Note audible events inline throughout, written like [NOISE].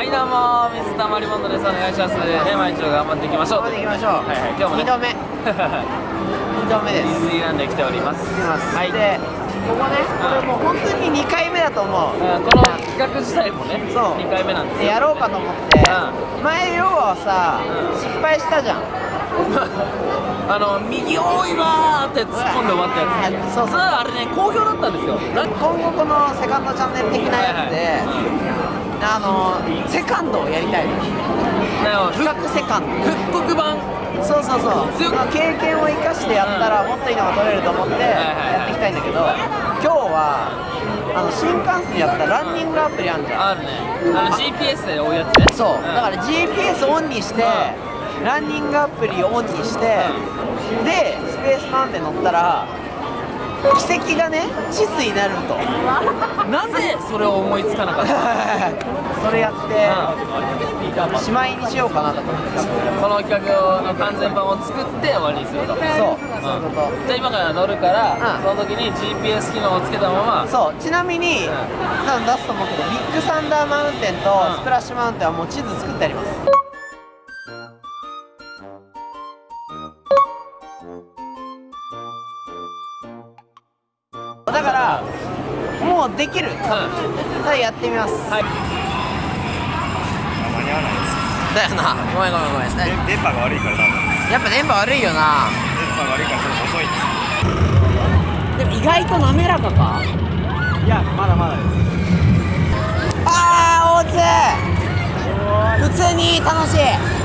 はいどうもミスターマリモンドです。お願いします。ね毎日頑張っていきましょう頑張っていきましょう。はいはい今日もね。2度目。[LAUGHS] 2度目デです。ィズニーランドに来ております。はい。でここねこれもう本当に2回目だと思う。うんこの企画自体もねそう。2回目なんですやろうかと思って。う前要はさうん。失敗したじゃん [LAUGHS] あの右多いわーって突っ込んで終わったやつ。そうそう。あれね好評だったんですよ。今後このセカンドチャンネル的なやつであのセカンドをやりたいの。企画セカンド。復刻版。そうそうそう。経験を生かしてやったらもっといいのが取れると思ってはいはいやっていきたいんだけど今日はあの新幹線でやったランニングアプリあんじゃん。あるね。あの GPS で追うやつね。そう、ん。だから GPS オンにして、ランニングアプリをオンにして、でスペースマウンテン乗ったら奇跡がね地図になると。[LAUGHS] なぜそれを思いつかなかった [LAUGHS] それやって、しまいにしようかなと思ってこの企画の完全版を作って終わりにすると。そう、そういうことじゃあ今から乗るから、うん。その時に GPS 機能をつけたままそう。ちなみに、うん。多分出すと思うけどビッグサンダーマウンテンとうん。スプラッシュマウンテンはもう地図作ってありますだからもうできる。さあやってみます。はい。間に合わないですだよな。ごめんごめんごめんで電波が悪いから多分やっぱ電波悪いよな。電波が悪いからちょっと遅いんです。でも意外と滑らかか。いやまだまだです。あー大津。普通に楽しい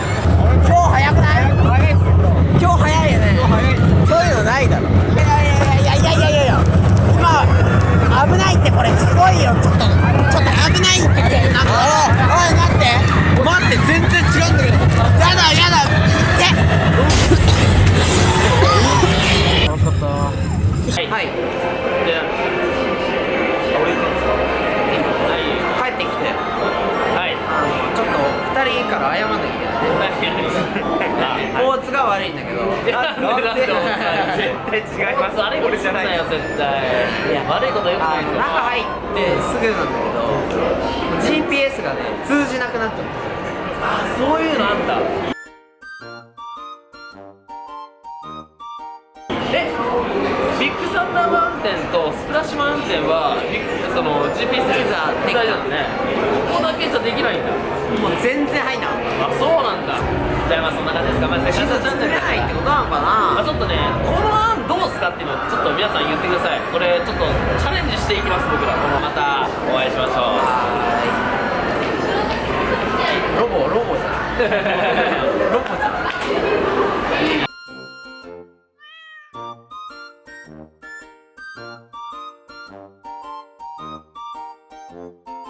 っと2人から謝んなきゃいけない。[LAUGHS] 大津が悪いんだけど。なんで絶対違います悪いことすんなよ絶対いや悪いことよくない中入ってすぐなんだけど GPS がね通じなくなっちゃったあそういうのあんだえビッグサンダーマウンテンとスプラッシュマウンテンはその GPS でザできた大じゃあまあそんな感じですか。まず、あ、審査作れないってことなのかな、まあ、ちょっとねこの案どうすかっていうのをちょっと皆さん言ってください。これちょっとチャレンジしていきます僕ら。このまたお会いしましょう。ロボロボじゃん。ロボじゃん。[LAUGHS]